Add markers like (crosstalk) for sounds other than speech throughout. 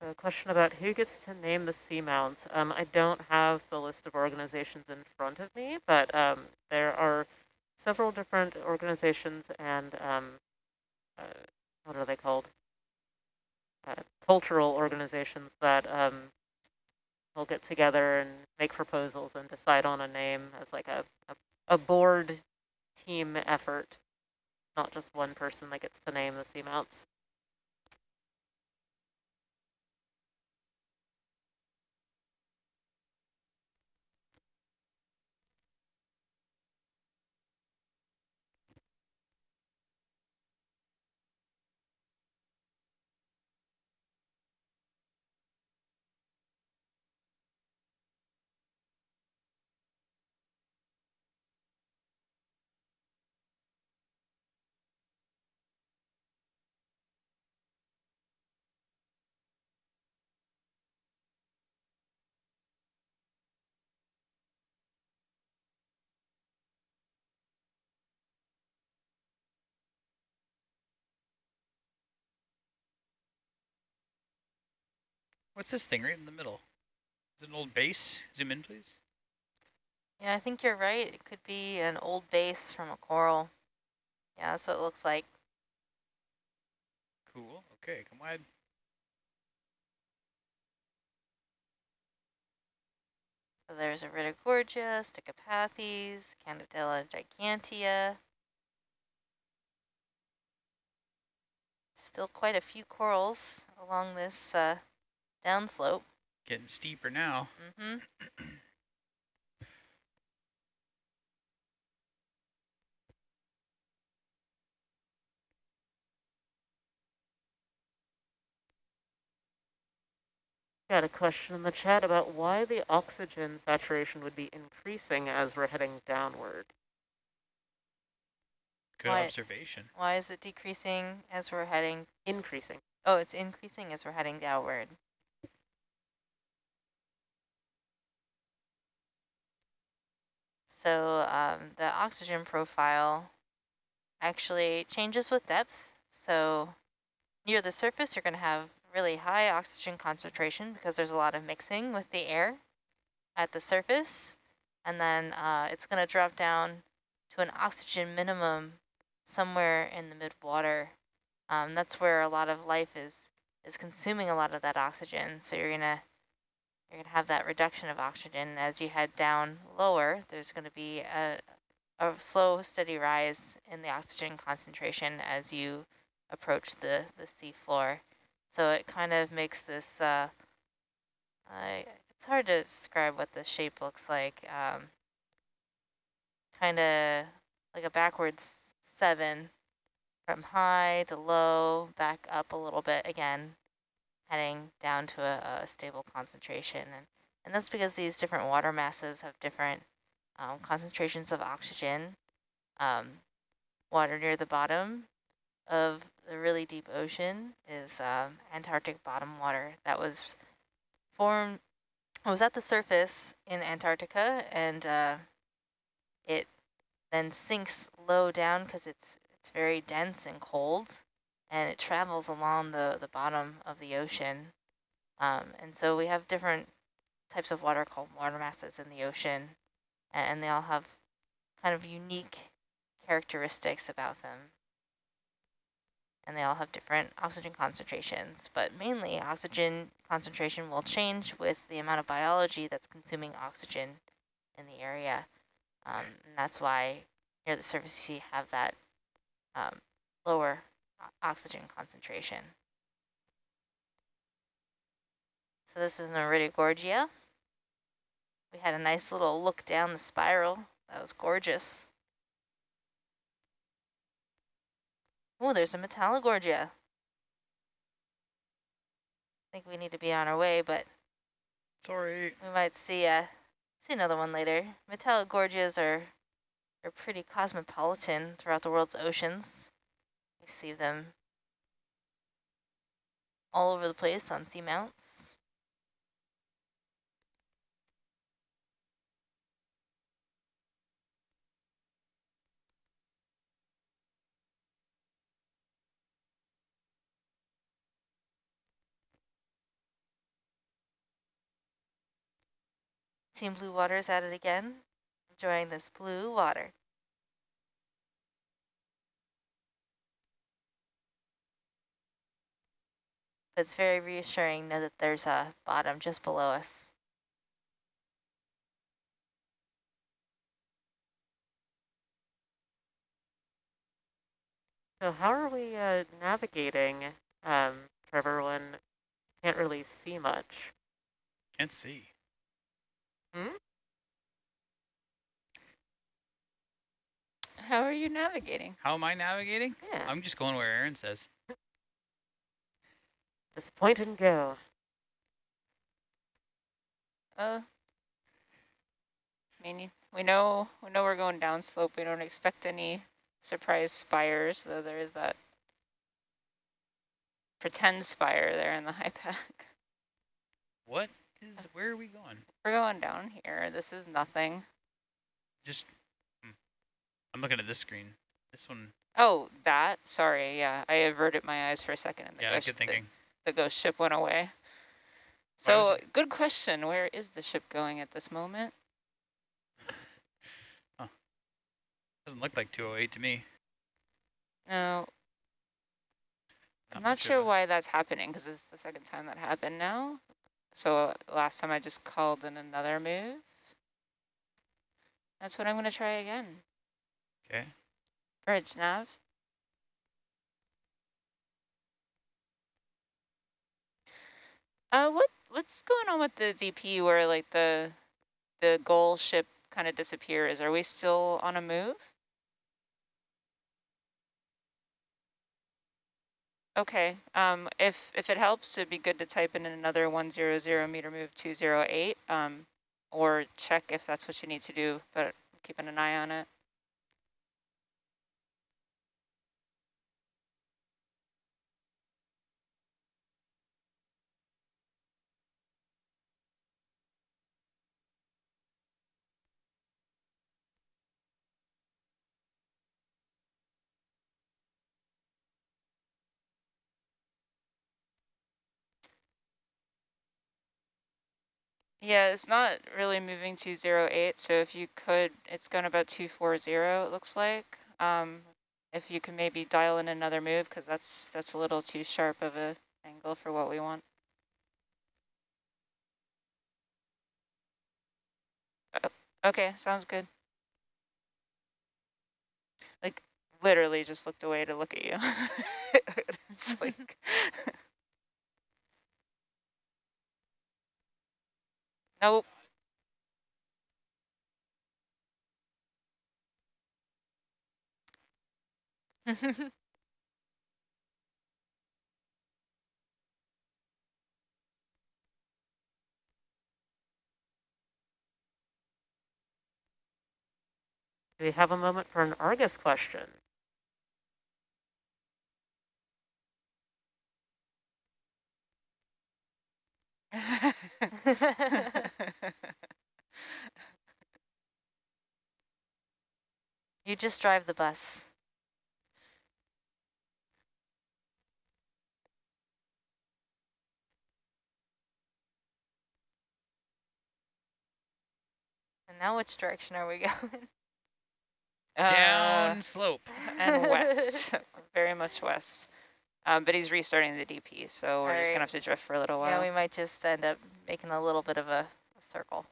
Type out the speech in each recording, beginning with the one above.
A question about who gets to name the seamounts. Um, I don't have the list of organizations in front of me, but um, there are several different organizations and um, uh, what are they called? Uh, cultural organizations that um, will get together and make proposals and decide on a name as like a, a, a board team effort, not just one person that gets to name the seamounts. What's this thing right in the middle? Is it an old base? Zoom in, please. Yeah, I think you're right. It could be an old base from a coral. Yeah, that's what it looks like. Cool. Okay, come wide. So there's Iridogorgia, Stichopathes, Candidella gigantea. Still quite a few corals along this uh, downslope. Getting steeper now. Mm -hmm. Got a question in the chat about why the oxygen saturation would be increasing as we're heading downward. Good why, observation. Why is it decreasing as we're heading? Increasing. Oh, it's increasing as we're heading downward. So um, the oxygen profile actually changes with depth. So near the surface, you're going to have really high oxygen concentration because there's a lot of mixing with the air at the surface. And then uh, it's going to drop down to an oxygen minimum somewhere in the mid-water. Um, that's where a lot of life is is consuming a lot of that oxygen. So you're going to you're going to have that reduction of oxygen. As you head down lower, there's going to be a, a slow, steady rise in the oxygen concentration as you approach the, the sea floor. So it kind of makes this, uh, I, it's hard to describe what the shape looks like. Um, kind of like a backwards seven from high to low, back up a little bit again, heading down to a, a stable concentration. And, and that's because these different water masses have different um, concentrations of oxygen. Um, water near the bottom of the really deep ocean is um, Antarctic bottom water that was formed, was at the surface in Antarctica and uh, it then sinks low down because it's it's very dense and cold and it travels along the, the bottom of the ocean. Um, and so we have different types of water called water masses in the ocean and they all have kind of unique characteristics about them and they all have different oxygen concentrations, but mainly oxygen concentration will change with the amount of biology that's consuming oxygen in the area. Um, and that's why near the surface you see have that um, lower oxygen concentration. So this is an Iridogorgia. We had a nice little look down the spiral. That was gorgeous. Oh, there's a Metallogorgia. I think we need to be on our way, but sorry, we might see uh see another one later. Metallogorgias are are pretty cosmopolitan throughout the world's oceans. You see them all over the place on seamounts. Team Blue Water's at it again, enjoying this blue water. It's very reassuring to know that there's a bottom just below us. So how are we uh, navigating, um, Trevor, when can't really see much? Can't see. Hmm? How are you navigating? How am I navigating? Yeah, I'm just going where Aaron says. Just point and go. Uh, I mean, we know we know we're going downslope. We don't expect any surprise spires, though there is that pretend spire there in the HiPAP. What is, where are we going? We're going down here. This is nothing. Just, hmm. I'm looking at this screen. This one, Oh, that. Sorry. Yeah, I averted my eyes for a second, and the yeah, ghost, good thinking. The, ghost ship went away. So, good question. Where is the ship going at this moment? Doesn't look like 208 to me. No, I'm Not not much sure why that's happening because it's the second time that happened now. So last time I just called in another move. That's what I'm going to try again. Okay. Bridge nav. Uh, what what's going on with the DP where like the the goal ship kind of disappears? Are we still on a move? Okay, um, if, if it helps, it'd be good to type in another 100 meter move 208, um, or check if that's what you need to do, but keeping an eye on it. Yeah, it's not really moving 208, so if you could, it's going about 240, it looks like. Um, if you can maybe dial in another move, because that's, that's a little too sharp of a angle for what we want. Uh, Okay, sounds good. Like, literally just looked away to look at you. (laughs) it's like... (laughs) (laughs) Nope. Do (laughs) we have a moment for an Argus question? (laughs) You just drive the bus. And now which direction are we (laughs) going? Uh, Down slope. and (laughs) west, very much west. Um, but he's restarting the DP, so we're just gonna have to drift for a little while. Yeah, we might just end up making a little bit of a, a circle.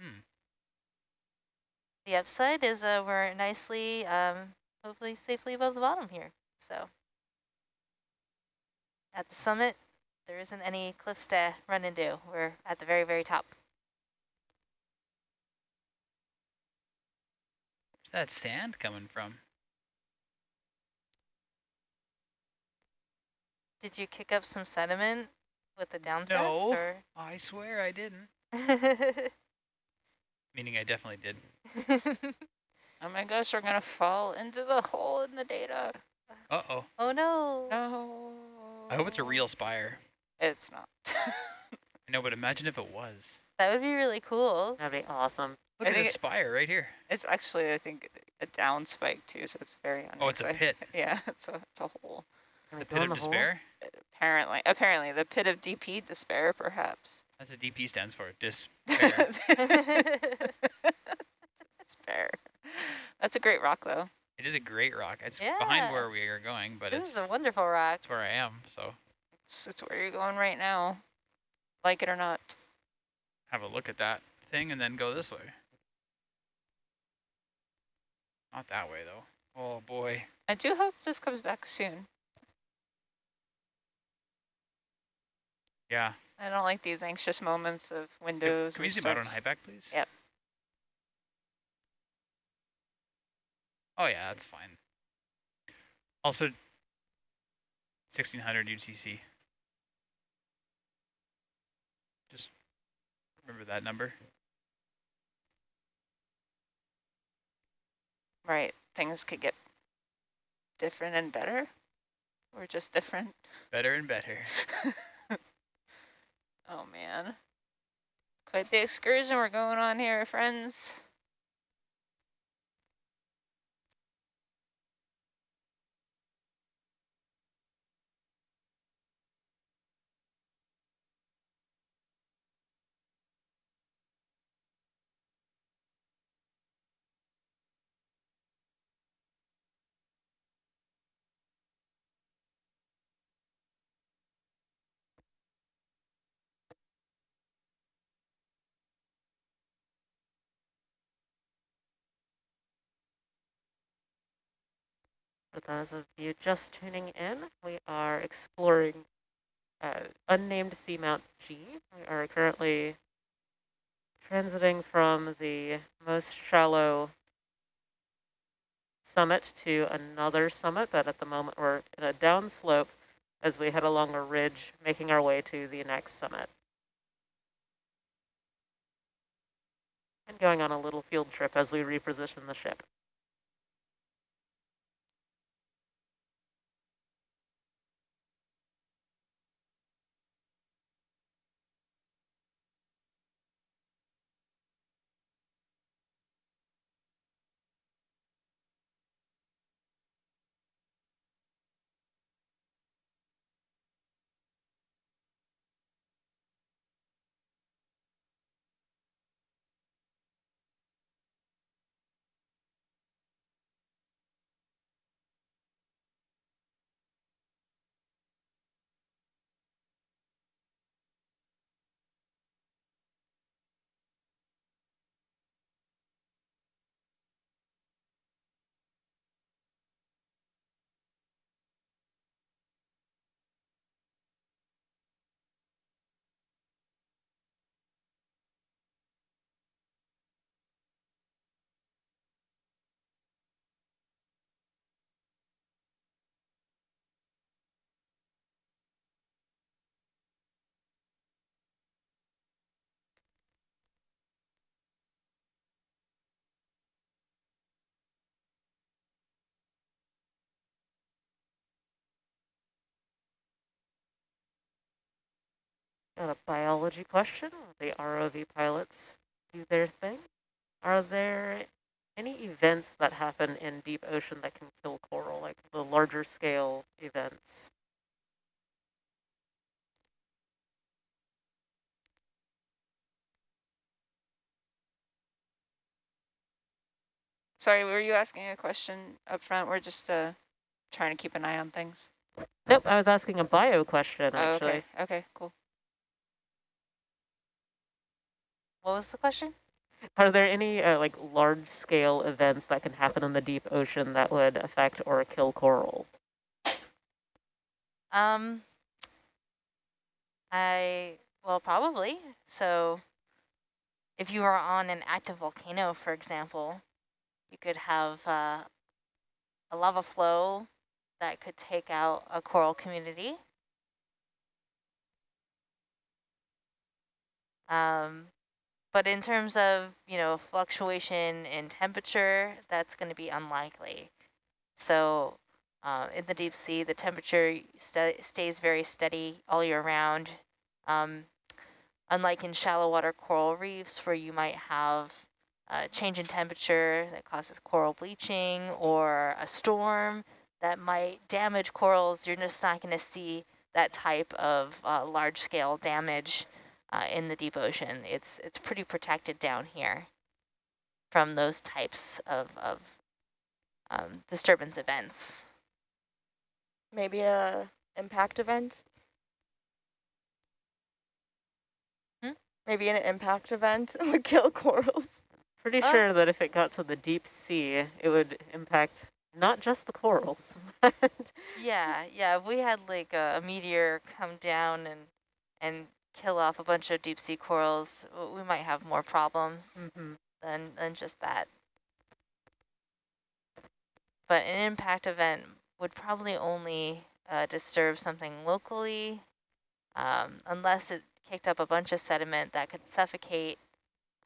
Hmm. The upside is uh, we're nicely, um, hopefully safely above the bottom here. So at the summit, there isn't any cliffs to run into. We're at the very, very top. Where's that sand coming from? Did you kick up some sediment with the down No. thrust? Or? I swear I didn't. (laughs) Meaning I definitely did. (laughs) Oh my gosh, we're gonna fall into the hole in the data. Uh-oh. oh no. No. I hope it's a real spire. It's not. (laughs) I know, but imagine if it was. That would be really cool. That'd be awesome. Look I at think this spire right here. It's actually, I think, a down spike too, so it's very Oh, it's a pit. (laughs) Yeah, it's a, it's a hole. Can The pit of the hole? despair. Apparently, apparently, the pit of DP despair, perhaps. That's what DP stands for. (laughs) Despair. despair. That's a great rock, though. it is a great rock. It's behind where we are going, but this it's is a wonderful rock. it's where I am. So It's, it's where you're going right now, like it or not. have a look at that thing and then go this way. Not that way though. Oh boy. I do hope this comes back soon. Yeah. I don't like these anxious moments of windows. Can we zoom out on HiPAP, please? Yep. Oh yeah, that's fine. Also, 1600 UTC. Just remember that number. Right, things could get different and better, or just different. Better and better. (laughs) Oh man, quite the excursion we're going on here, friends. Those of you just tuning in, we are exploring uh, unnamed seamount G. We are currently transiting from the most shallow summit to another summit, but at the moment we're in a downslope as we head along a ridge, making our way to the next summit. And going on a little field trip as we reposition the ship. Got a biology question. The ROV pilots do their thing. Are there any events that happen in deep ocean that can kill coral, like the larger scale events? Sorry, were you asking a question up front? We're just uh, trying to keep an eye on things. Nope, I was asking a bio question, Oh, actually. okay, okay, cool. What was the question? Are there any uh, like large scale events that can happen in the deep ocean that would affect or kill coral? Um, I, well, probably. So if you are on an active volcano, for example, you could have uh, a lava flow that could take out a coral community. Um, but in terms of, you know, fluctuation in temperature, that's going to be unlikely. So uh, in the deep sea, the temperature sta stays very steady all year round. Um, unlike in shallow water coral reefs where you might have a change in temperature that causes coral bleaching or a storm that might damage corals, you're just not going to see that type of uh, large scale damage uh, in the deep ocean. It's, it's pretty protected down here from those types of, of um, disturbance events. Maybe a impact event? Hmm? Maybe an impact event (laughs) would kill corals. Pretty Oh. sure that if it got to the deep sea, it would impact not just the corals, (laughs) but Yeah, yeah. If we had like a, a meteor come down and and kill off a bunch of deep sea corals, we might have more problems Mhm. than than just that. But an impact event would probably only uh, disturb something locally, um, unless it kicked up a bunch of sediment that could suffocate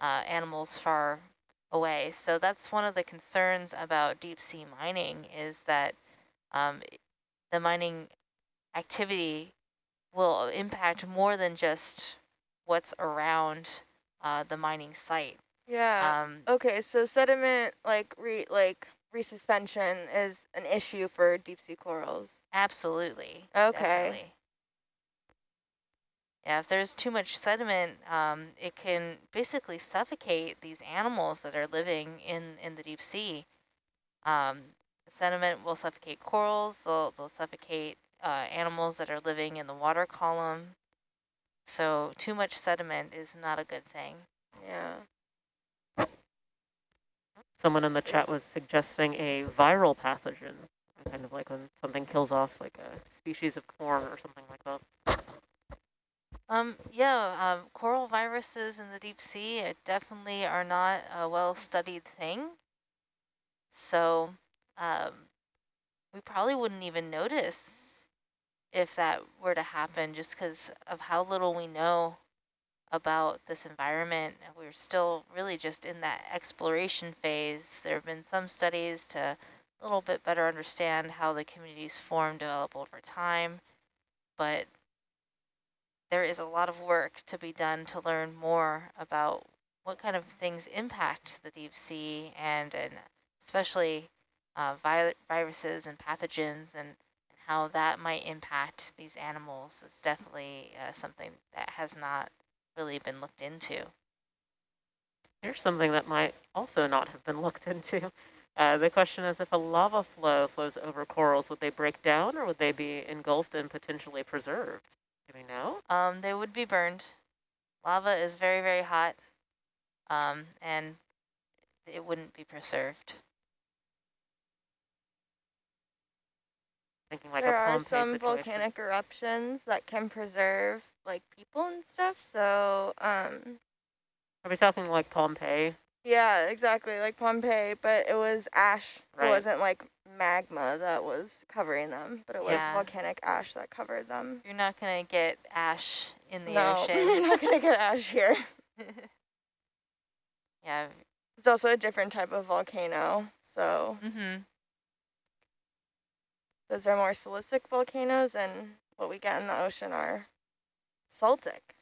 uh, animals far away. So that's one of the concerns about deep sea mining is that um, the mining activity will impact more than just what's around uh, the mining site. Yeah. Um, okay, so sediment like re like resuspension is an issue for deep sea corals. absolutely. Okay. definitely. Yeah, if there's too much sediment, um, it can basically suffocate these animals that are living in, in the deep sea. Um, sediment will suffocate corals, they'll, they'll suffocate uh, animals that are living in the water column. So too much sediment is not a good thing. Yeah. someone in the chat was suggesting a viral pathogen, kind of like when something kills off like a species of corn or something like that. Um, yeah, um, coral viruses in the deep sea definitely are not a well-studied thing. So um, we probably wouldn't even notice if that were to happen just because of how little we know about this environment. We're still really just in that exploration phase. There have been some studies to a little bit better understand how the communities form, develop over time, but there is a lot of work to be done to learn more about what kind of things impact the deep sea and, and especially uh, vi viruses and pathogens and how that might impact these animals. It's definitely uh, something that has not really been looked into. Here's something that might also not have been looked into. Uh, the question is if a lava flow flows over corals, would they break down or would they be engulfed and potentially preserved? Do we know? Um, they would be burned. Lava is very, very hot, um, and it wouldn't be preserved. Like there a are some situation. volcanic eruptions that can preserve like people and stuff. So um, Are we talking like Pompeii? yeah, exactly like Pompeii, but it was ash. Right. It wasn't like magma that was covering them, but it was Yeah. volcanic ash that covered them. You're not going to get ash in the no, (laughs) you're not gonna get ash here. (laughs) yeah. It's also a different type of volcano. So Mm-hmm. Those are more silicic volcanoes, and what we get in the ocean are saltic.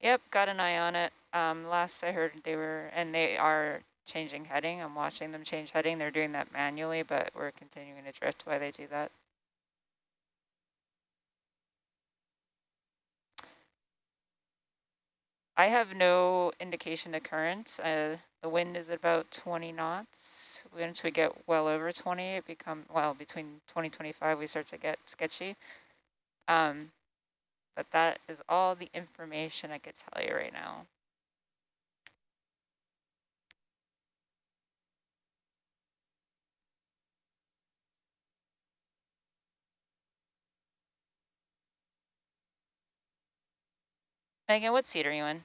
Yep, got an eye on it. Um, last I heard they were, and they are changing heading. I'm watching them change heading. They're doing that manually, but we're continuing to drift while they do that. I have no indication of current. Uh, the wind is about 20 knots. Once we get well over 20, it become well, between 20 25, we start to get sketchy. Um, but that is all the information I could tell you right now. Megan, what seat are you in?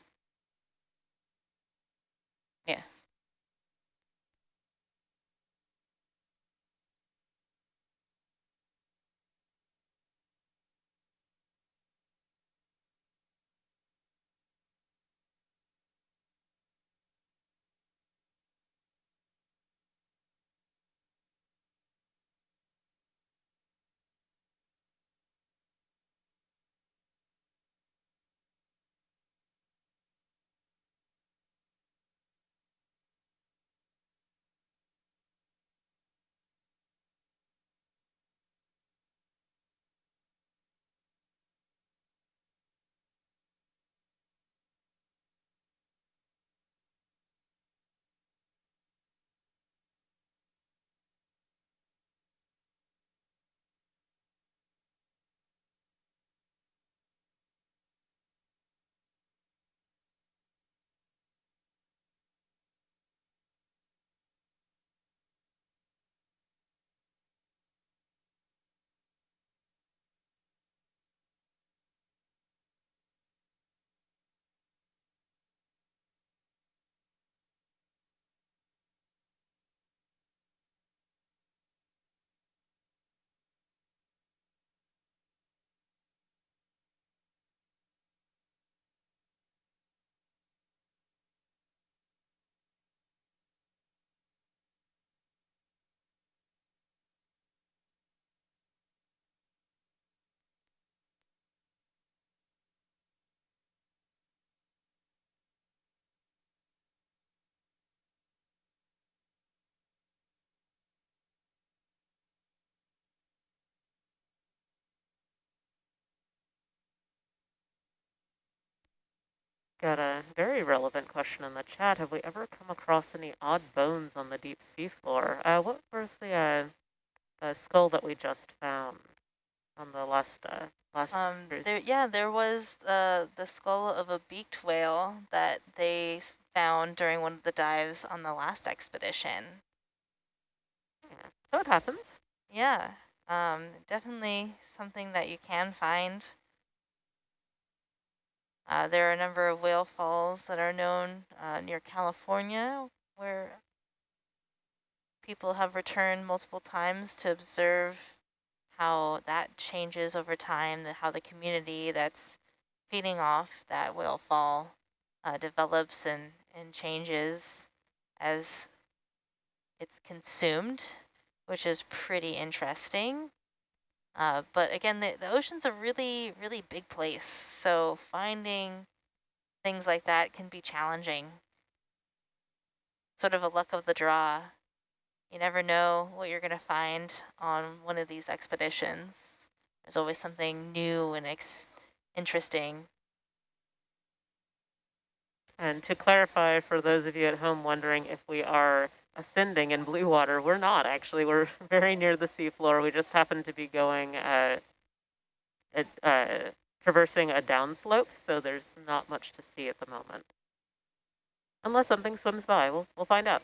Got a very relevant question in the chat. Have we ever come across any odd bones on the deep sea floor? Uh, what was the, uh, the skull that we just found on the last uh, last Um, there, yeah, there was the the skull of a beaked whale that they found during one of the dives on the last expedition. Yeah. So it happens. Yeah, um, definitely something that you can find. Uh, there are a number of whale falls that are known uh, near California where people have returned multiple times to observe how that changes over time, how the community that's feeding off that whale fall uh, develops and, and changes as it's consumed, which is pretty interesting. Uh, but again, the, the ocean's a really, really big place. So finding things like that can be challenging. Sort of a luck of the draw. You never know what you're going to find on one of these expeditions. There's always something new and ex interesting. And to clarify for those of you at home wondering if we are ascending in blue water, we're not actually. We're (laughs) very near the seafloor. We just happen to be going, uh, at, uh, traversing a downslope, so there's not much to see at the moment. Unless something swims by, we'll, we'll find out.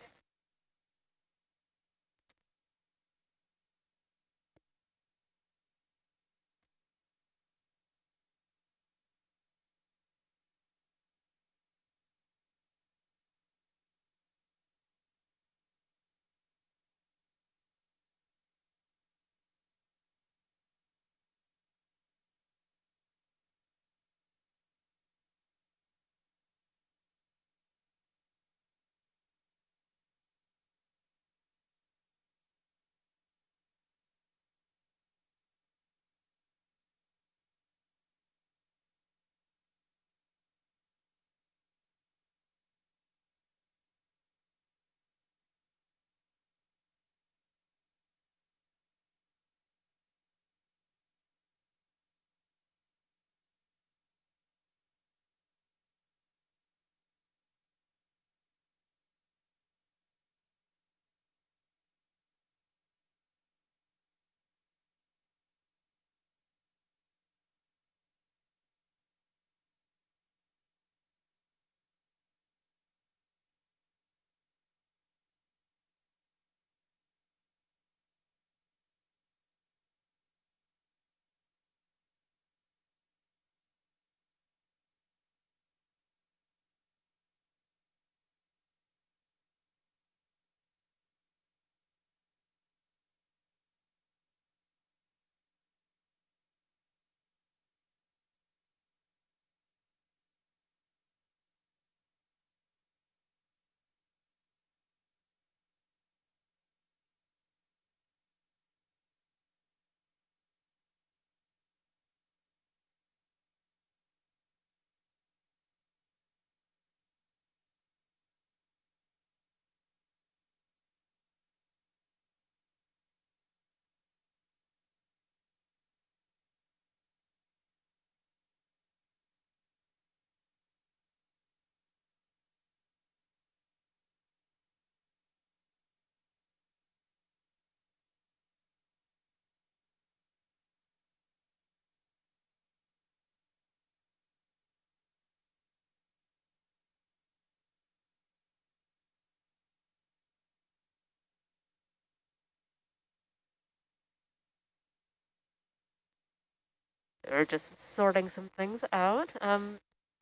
We're just sorting some things out. Um,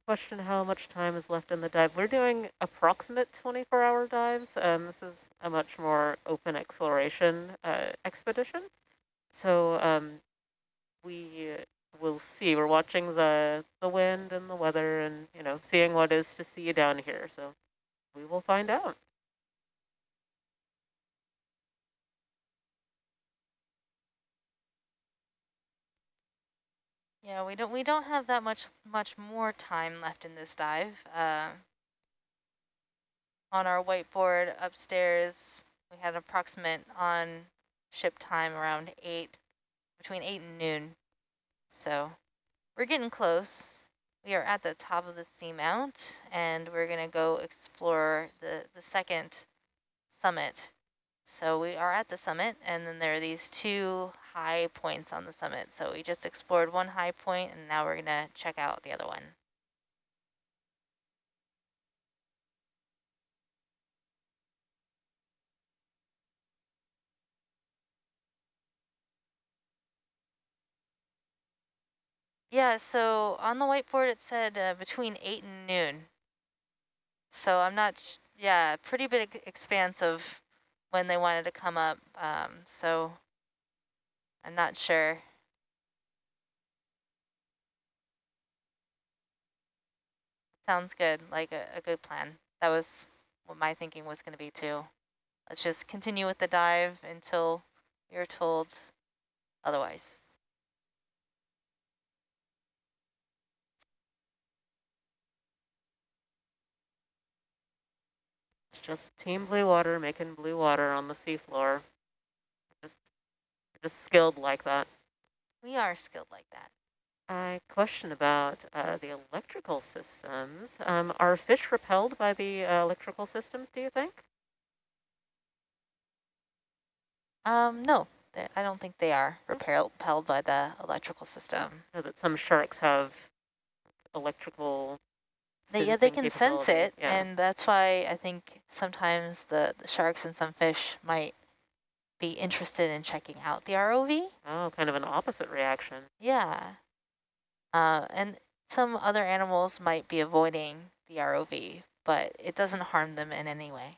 question how much time is left in the dive. We're doing approximate 24-hour dives. Um, this is a much more open exploration uh, expedition. So um, we will see. We're watching the, the wind and the weather and, you know, seeing what is to see down here. So we will find out. Yeah, we don't we don't have that much much more time left in this dive. Uh, on our whiteboard upstairs, we had an approximate on ship time around eight, between eight and noon. So we're getting close. We are at the top of the seamount, and we're gonna go explore the the second summit. So we are at the summit, and then there are these two high points on the summit. So we just explored one high point, and now we're to check out the other one. Yeah, so on the whiteboard it said uh, between 8 and noon. So I'm not, yeah, pretty big expanse of when they wanted to come up. Um, so I'm not sure. Sounds good, like a, a good plan. That was what my thinking was going to be too. Let's just continue with the dive until you're told otherwise. It's just Team Blue Water making blue water on the seafloor. Just, skilled like that. We are skilled like that. A question about uh, the electrical systems. Um, are fish repelled by the uh, electrical systems, do you think? Um, no, I don't think they are repelled, by the electrical system. I know that some sharks have electrical They, yeah, they can sense it, Yeah. and that's why I think sometimes the, the sharks and some fish might be interested in checking out the ROV. oh, kind of an opposite reaction. Yeah. Uh, and some other animals might be avoiding the ROV, but it doesn't harm them in any way.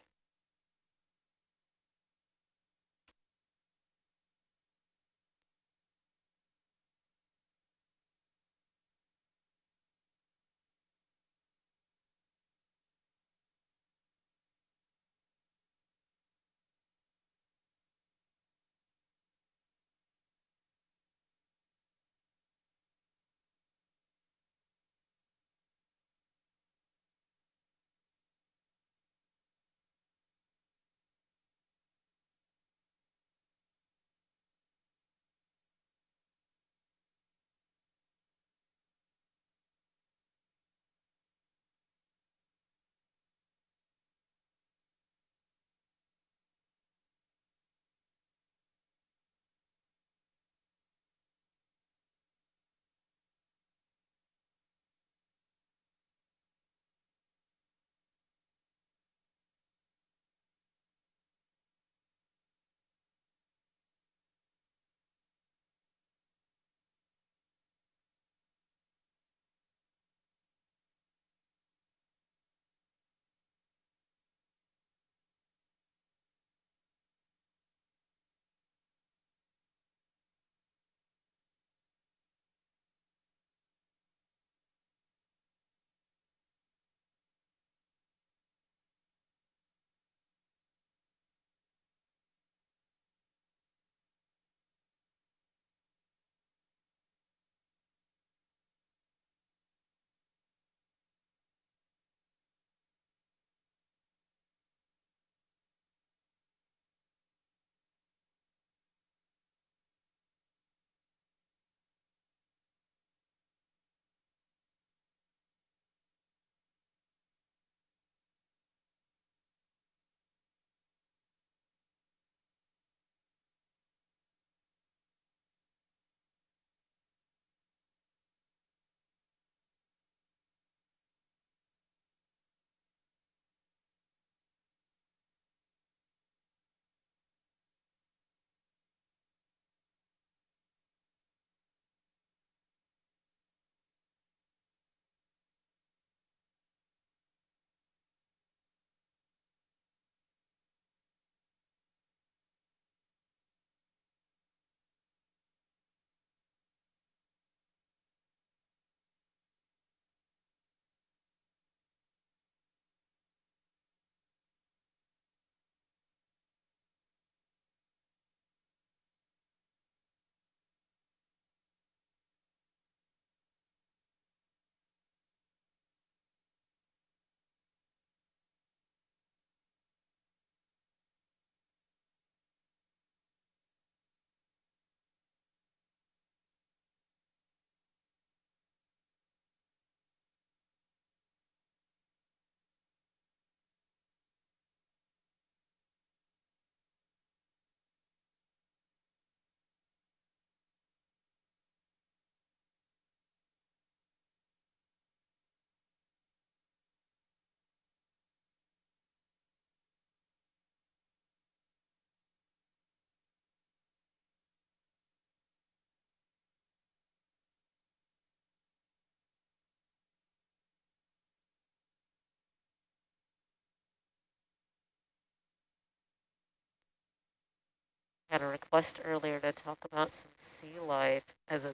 Had a request earlier to talk about some sea life, as in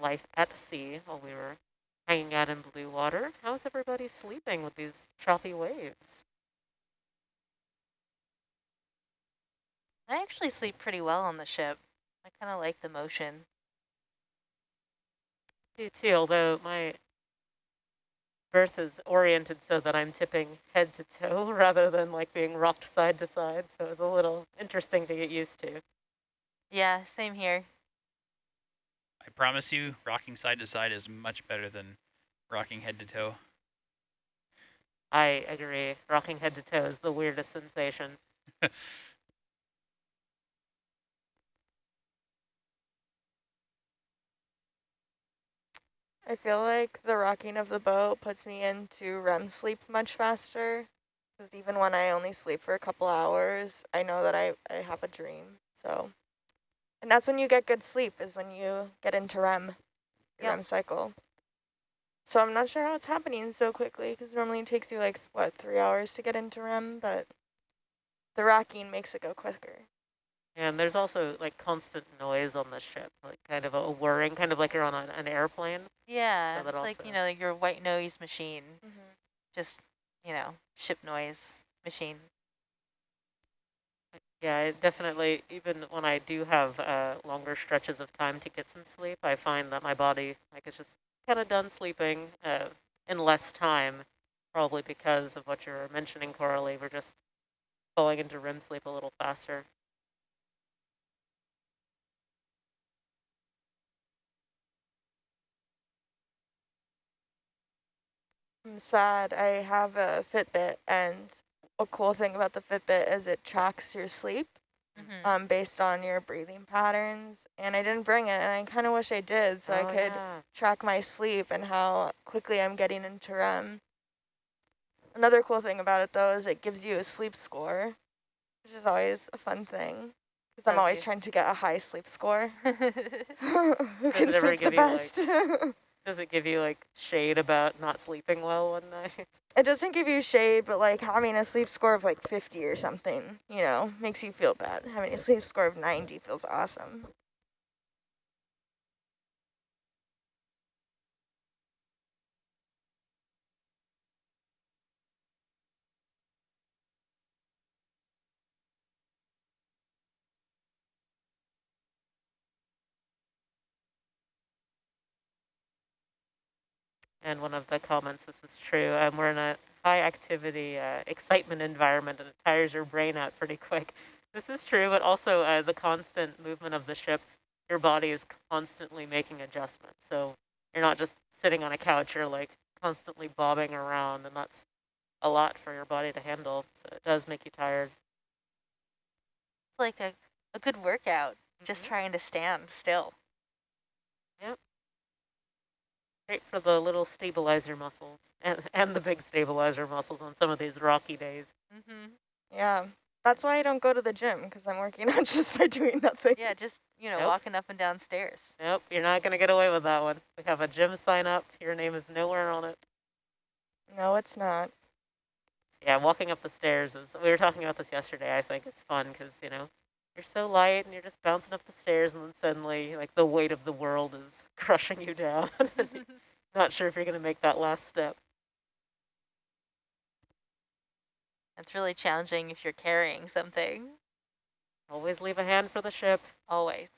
life at sea, while we were hanging out in blue water. How's everybody sleeping with these choppy waves? I actually sleep pretty well on the ship. I kind of like the motion. do too, although my berth is oriented so that I'm tipping head to toe (laughs) rather than like being rocked side to side. So it was a little interesting to get used to. Yeah, same here. I promise you, rocking side to side is much better than rocking head to toe. I agree. Rocking head to toe is the weirdest sensation. (laughs) I feel like the rocking of the boat puts me into REM sleep much faster. Because even when I only sleep for a couple hours, I know that I, I have a dream. So, and that's when you get good sleep is when you get into REM, Yep. REM cycle. So I'm not sure how it's happening so quickly because normally it takes you like, what, three hours to get into REM, but the rocking makes it go quicker. And there's also like constant noise on the ship, like kind of a whirring, kind of like you're on an, an airplane. Yeah, So it's like, you also- know, your white noise machine. Mm-hmm. Just, you know, ship noise machine. Yeah, it definitely, even when I do have uh, longer stretches of time to get some sleep, I find that my body, like it's just kind of done sleeping uh, in less time, probably because of what you're mentioning, Coralie. We're just falling into REM sleep a little faster. I'm sad. I have a Fitbit, and a cool thing about the Fitbit is it tracks your sleep Mhm. um, based on your breathing patterns. And I didn't bring it, and I kind of wish I did, so oh, I could yeah. track my sleep and how quickly I'm getting into REM. Another cool thing about it, though, is it gives you a sleep score, which is always a fun thing. Because I'm always you? trying to get a high sleep score. (laughs) (laughs) Who Does can sleep the you, like- best? (laughs) Does it give you like shade about not sleeping well one night? (laughs) it doesn't give you shade, but like having a sleep score of like 50 or something, you know, makes you feel bad. Having a sleep score of 90 feels awesome. And one of the comments, this is true, um, we're in a high activity, uh, excitement environment and it tires your brain out pretty quick. This is true, but also uh, the constant movement of the ship, your body is constantly making adjustments. So you're not just sitting on a couch, you're like constantly bobbing around and that's a lot for your body to handle. So it does make you tired. It's like a, a good workout, just Mhm. trying to stand still. Great for the little stabilizer muscles and, and the big stabilizer muscles on some of these rocky days. Mm-hmm. Yeah. That's why I don't go to the gym, because I'm working (laughs) out just by doing nothing. Yeah, just, you know, Nope. walking up and down stairs. Nope, you're not going to get away with that one. We have a gym sign up. Your name is nowhere on it. No, it's not. Yeah, walking up the stairs is, we were talking about this yesterday, I think it's fun because, you know, you're so light and you're just bouncing up the stairs and then suddenly, like, the weight of the world is (laughs) crushing you down. (laughs) not sure if you're going to make that last step. It's really challenging if you're carrying something, Always leave a hand for the ship. always.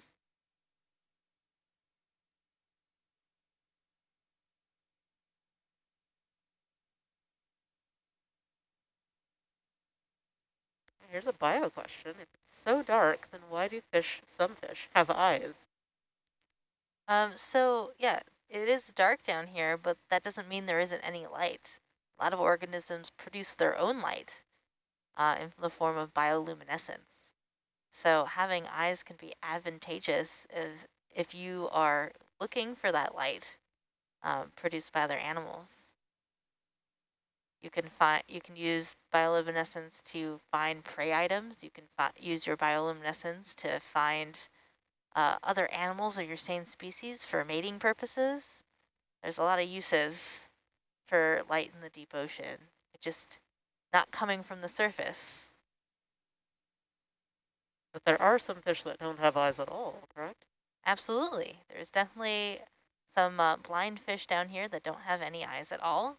Here's a bio question. If so dark, then why do fish, some fish, have eyes? Um, so yeah, it is dark down here, but that doesn't mean there isn't any light. A lot of organisms produce their own light uh, in the form of bioluminescence. So having eyes can be advantageous as if you are looking for that light um, produced by other animals. You can find you can use bioluminescence to find prey items. You can use your bioluminescence to find uh, other animals of your same species for mating purposes. There's a lot of uses for light in the deep ocean. It just not coming from the surface. But there are some fish that don't have eyes at all, correct? Absolutely. There's definitely some uh, blind fish down here that don't have any eyes at all.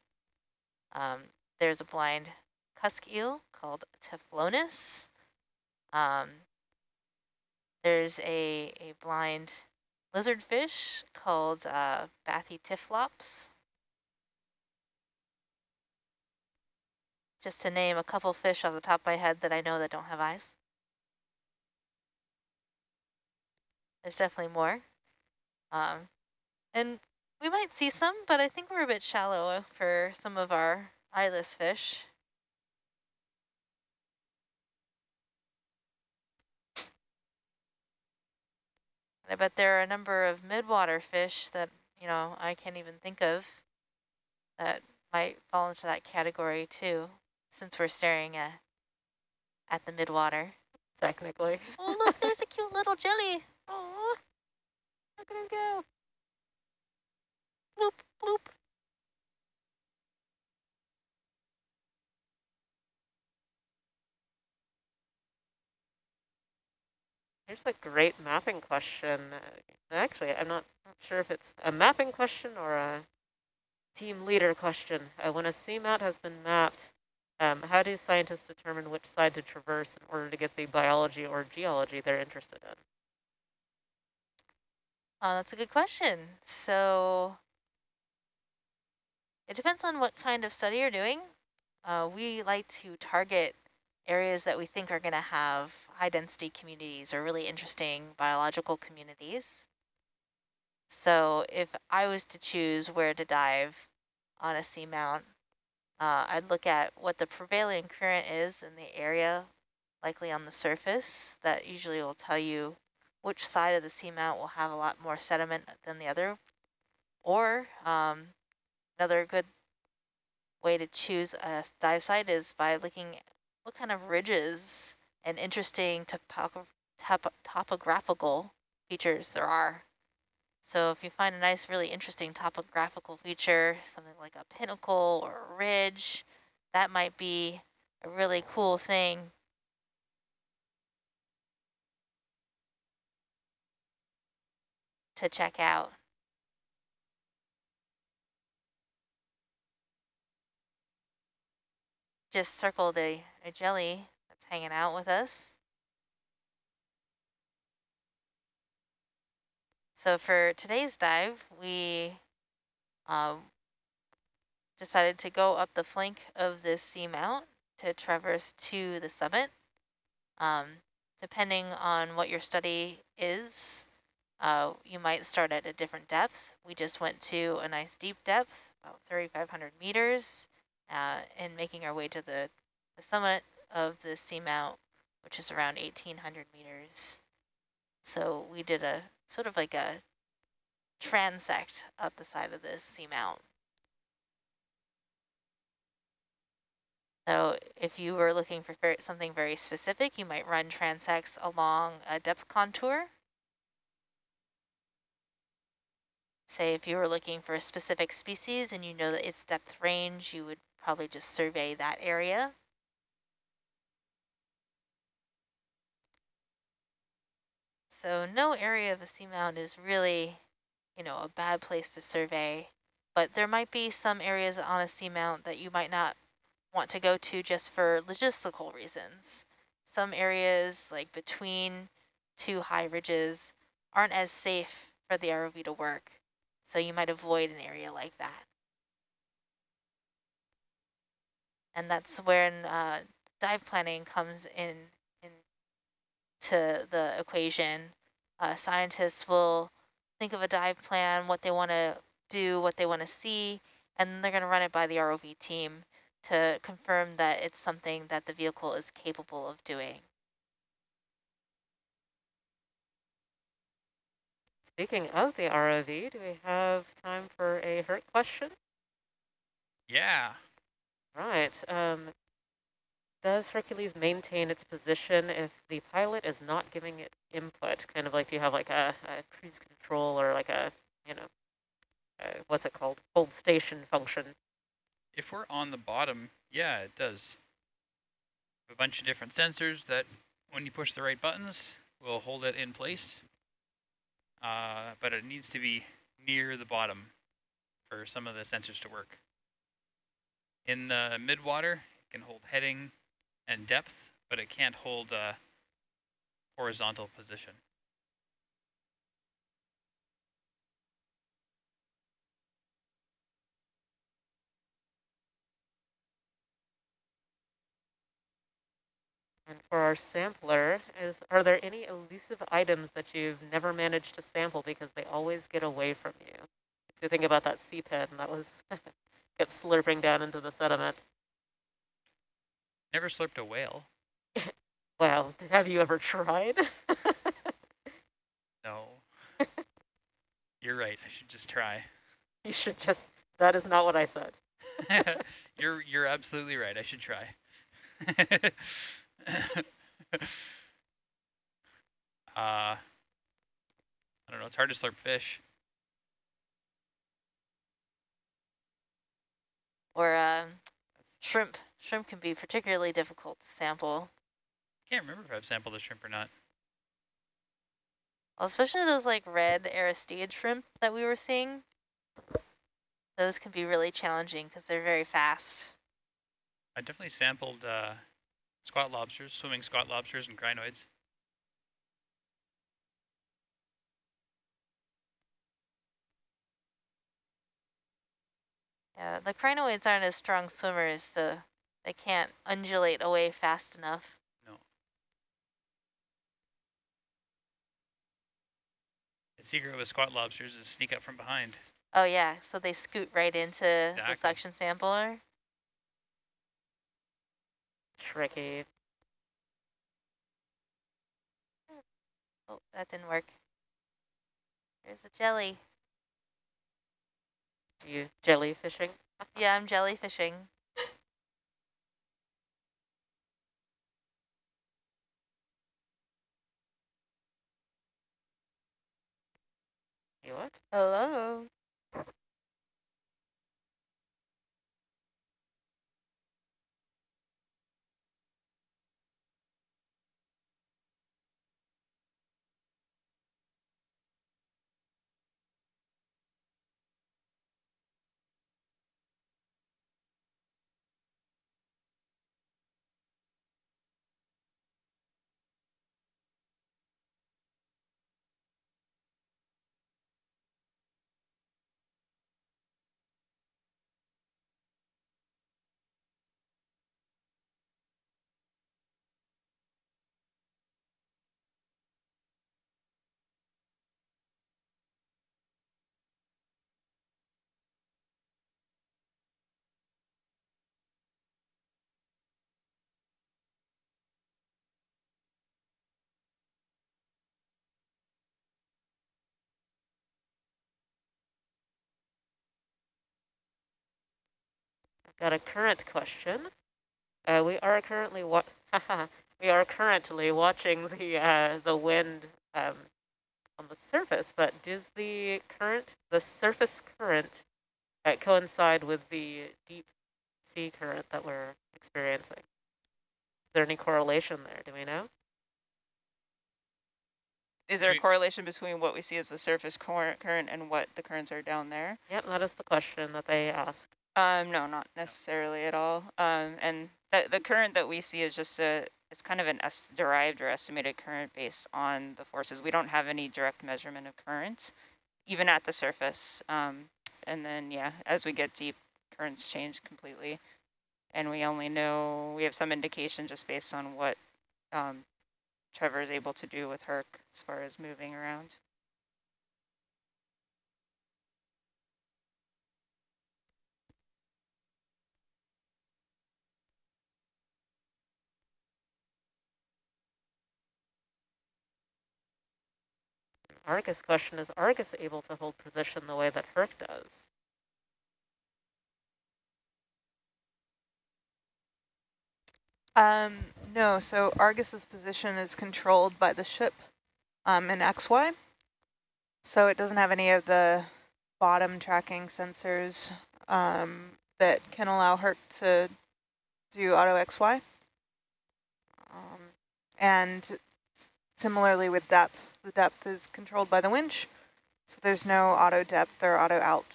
Um, there's a blind cusk eel called Typhlonus. Um, there's a, a blind lizardfish called uh, Bathytyphlops. Just to name a couple fish off the top of my head that I know that don't have eyes. There's definitely more. Um, and we might see some, but I think we're a bit shallow for some of our eyeless fish. And I bet there are a number of midwater fish that, you know, I can't even think of that might fall into that category too, since we're staring at, at the midwater. Technically. Oh, look, there's a (laughs) cute little jelly. Oh, look at him go. Bloop, bloop. Here's a great mapping question. Uh, Actually, I'm not, not sure if it's a mapping question or a team leader question. Uh, when a seamount has been mapped, um, how do scientists determine which side to traverse in order to get the biology or geology they're interested in? Oh, that's a good question. So it depends on what kind of study you're doing. Uh, we like to target areas that we think are going to have high density communities or really interesting biological communities. So if I was to choose where to dive on a seamount, uh, I'd look at what the prevailing current is in the area, likely on the surface. That usually will tell you which side of the seamount will have a lot more sediment than the other. Or um, another good way to choose a dive site is by looking what kind of ridges and interesting topo top topographical features there are. So if you find a nice, really interesting topographical feature, something like a pinnacle or a ridge, that might be a really cool thing to check out. Just circled a, a jelly that's hanging out with us. So for today's dive, we um, decided to go up the flank of this seamount to traverse to the summit. Um, depending on what your study is, uh, you might start at a different depth. We just went to a nice deep depth, about 3,500 meters, uh, and making our way to the, the summit of the seamount, which is around 1,800 meters. So we did a sort of like a transect up the side of this seamount. So if you were looking for something very specific, you might run transects along a depth contour. Say if you were looking for a specific species and you know that its depth range, you would probably just survey that area. So no area of a seamount is really, you know, a bad place to survey, but there might be some areas on a seamount that you might not want to go to just for logistical reasons. Some areas like between two high ridges aren't as safe for the ROV to work. So you might avoid an area like that. And that's when uh, dive planning comes in, in to the equation. Uh, scientists will think of a dive plan, what they want to do, what they want to see, and they're going to run it by the ROV team to confirm that it's something that the vehicle is capable of doing. Speaking of the ROV, do we have time for a Herc question? Yeah. Right. Um, does Hercules maintain its position if the pilot is not giving it input? Kind of like do you have like a, a cruise control or like a, you know, uh, what's it called? Hold station function. If we're on the bottom, yeah, it does. A bunch of different sensors that when you push the right buttons, will hold it in place. Uh, but it needs to be near the bottom for some of the sensors to work. In the midwater, it can hold heading and depth, but it can't hold uh, horizontal position. And for our sampler, is are there any elusive items that you've never managed to sample because they always get away from you? If you think about that sea pen that was (laughs) kept slurping down into the sediment. Never slurped a whale. (laughs) Well, have you ever tried? No. (laughs) You're right. I should just try. you should just, that is not what I said. (laughs) you're you're absolutely right. I should try. uh, I don't know. It's hard to slurp fish. Or uh, shrimp. Shrimp can be particularly difficult to sample. I can't remember if I've sampled a shrimp or not. Well, especially those like red aristeid shrimp that we were seeing. Those can be really challenging because they're very fast. I definitely sampled uh, squat lobsters, swimming squat lobsters and crinoids. Yeah, the crinoids aren't as strong swimmers, so they can't undulate away fast enough. No. The secret with squat lobsters is sneak up from behind. Oh yeah, so they scoot right into the suction sampler. Tricky. Oh, that didn't work. There's a jelly. You jellyfishing? Yeah, I'm jellyfishing. You what? Hello. Got a current question. Uh, we are currently wa (laughs) we are currently watching the uh, the wind um, on the surface, but does the current, the surface current, uh, coincide with the deep sea current that we're experiencing? Is there any correlation there? Do we know? Is there a correlation between what we see as the surface current and what the currents are down there? Yep, that is the question that they asked. Um, no, not necessarily at all. Um, and the, the current that we see is just a, it's kind of an es derived or estimated current based on the forces. We don't have any direct measurement of currents, even at the surface. Um, and then, yeah, as we get deep, currents change completely. And we only know, we have some indication just based on what um, Trevor is able to do with Herc as far as moving around. Argus question, is Argus able to hold position the way that Herc does? Um, no, so Argus's position is controlled by the ship um, in XY. So it doesn't have any of the bottom tracking sensors um, that can allow Herc to do auto XY. Um, And similarly with depth, the depth is controlled by the winch. So there's no auto depth or auto alt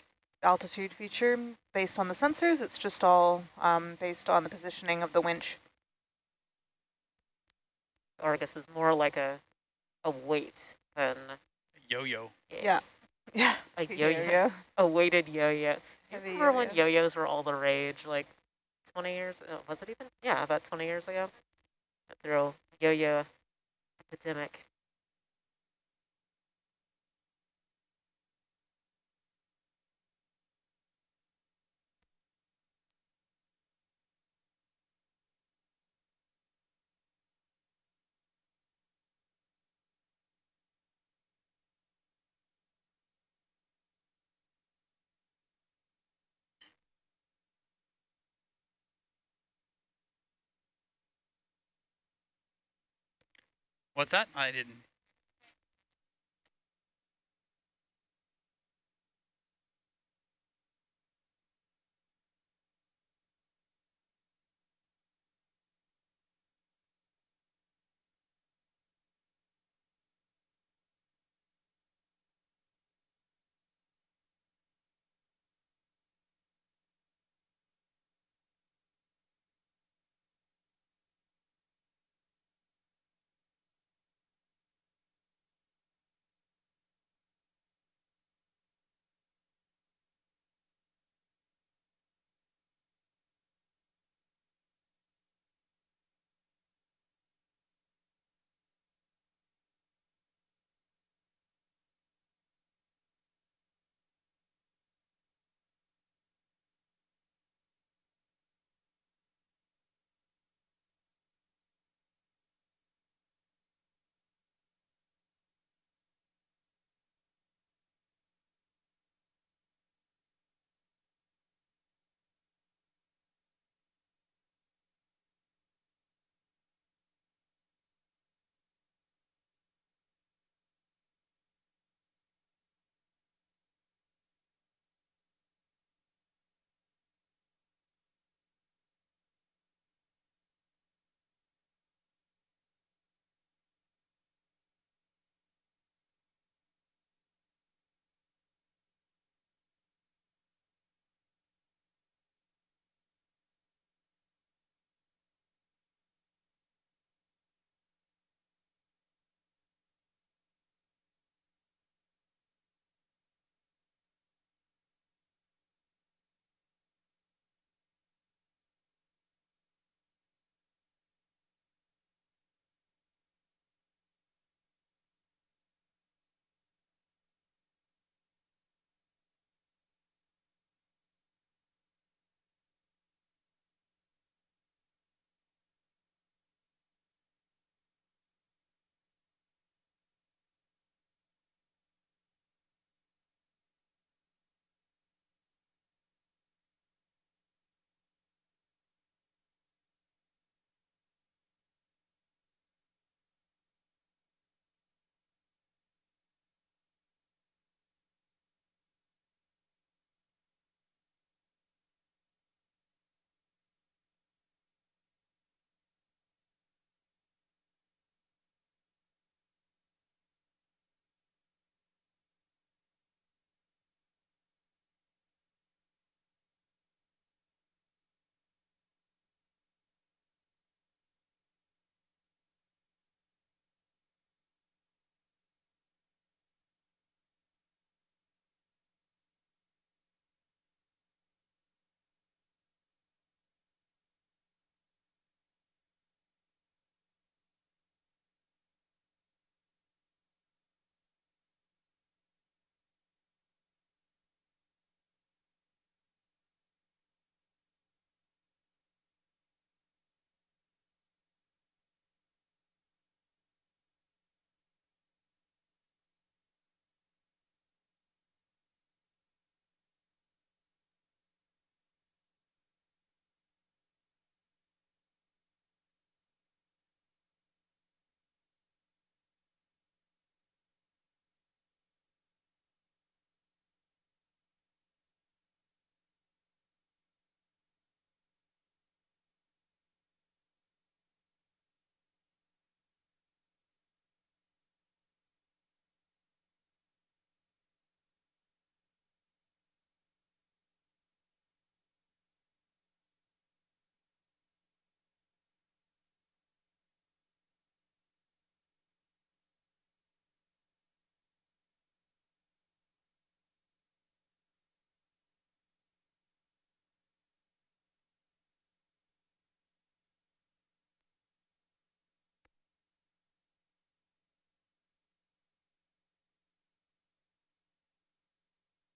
altitude feature based on the sensors. It's just all um, based on the positioning of the winch. Argus is more like a a weight than Yo-yo. Yeah. Yeah. (laughs) a yo-yo, a weighted yo-yo. Remember when yo-yo. yo-yos were all the rage, like 20 years, oh, was it even? Yeah, about 20 years ago. Through yo-yo epidemic. What's that? I didn't.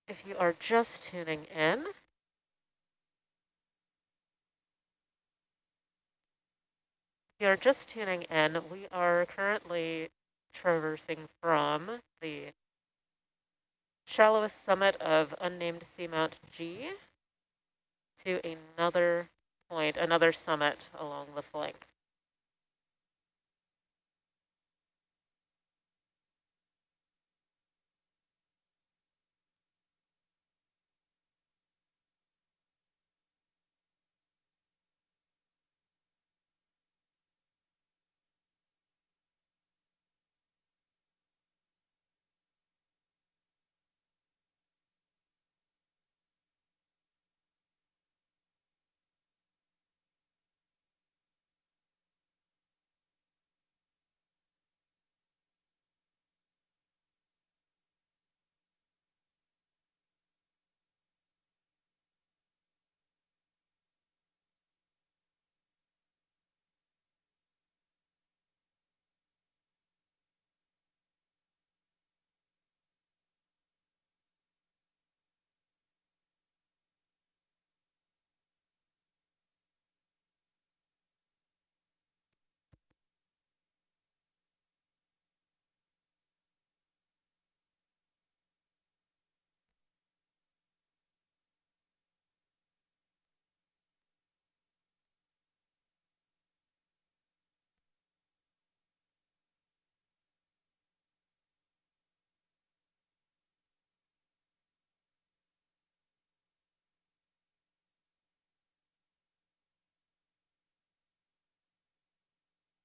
If you are just tuning in, if you are just tuning in, we are currently traversing from the shallowest summit of unnamed seamount G to another point, another summit along the flank.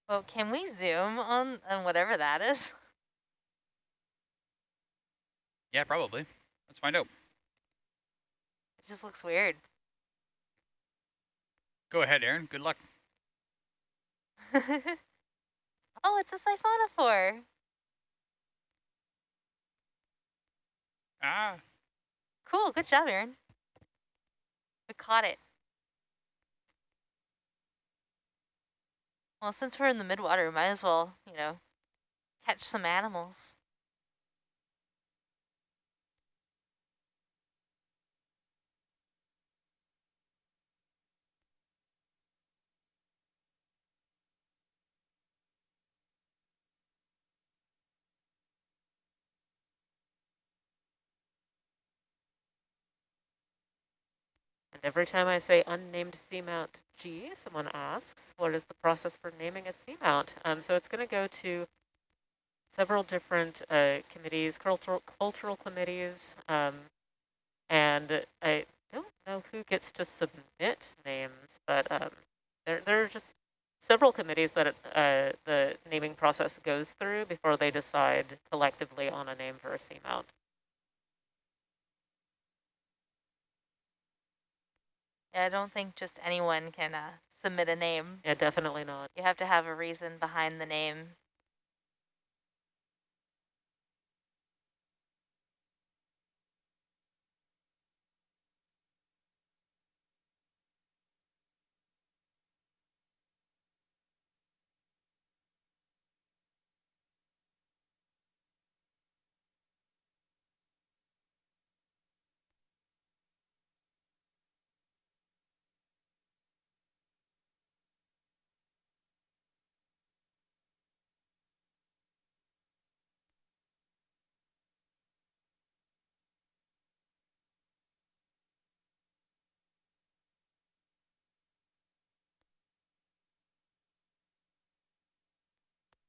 Well, can we zoom on, on whatever that is? (laughs) Yeah, probably. Let's find out. It just looks weird. Go ahead, Aaron. Good luck. (laughs) oh, it's a siphonophore. Ah. Cool, good job, Aaron. We caught it. Well, since we're in the midwater, we might as well, you know, catch some animals. And every time I say unnamed seamount G, someone asks, what is the process for naming a seamount? Um, so it's going to go to several different uh, committees, cultural, cultural committees, um, and I don't know who gets to submit names, but um, there, there are just several committees that uh, the naming process goes through before they decide collectively on a name for a seamount. I don't think just anyone can uh, submit a name. Yeah, definitely not. You have to have a reason behind the name.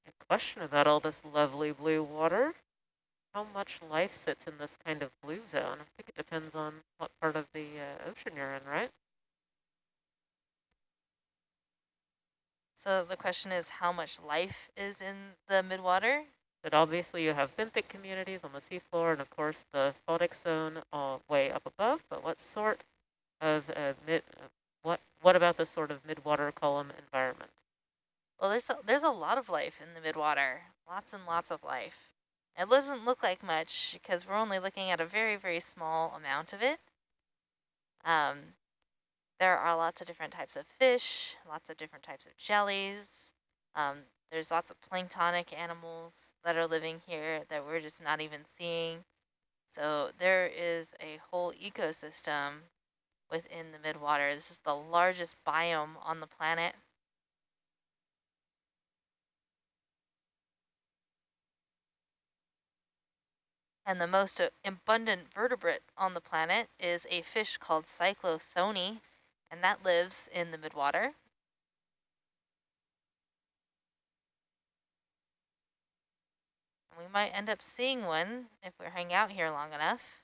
A question about all this lovely blue water. How much life sits in this kind of blue zone? I think it depends on what part of the uh, ocean you're in, right? So the question is how much life is in the midwater? But obviously you have benthic communities on the seafloor and of course the photic zone all way up above, but what sort of uh, mid, uh, what, what about the sort of midwater column environment? Well, there's a, there's a lot of life in the midwater, lots and lots of life. It doesn't look like much because we're only looking at a very, very small amount of it. Um, there are lots of different types of fish, lots of different types of jellies. Um, there's lots of planktonic animals that are living here that we're just not even seeing. So there is a whole ecosystem within the midwater. This is the largest biome on the planet. And the most uh, abundant vertebrate on the planet is a fish called cyclothone, and that lives in the midwater. we might end up seeing one if we hang out here long enough.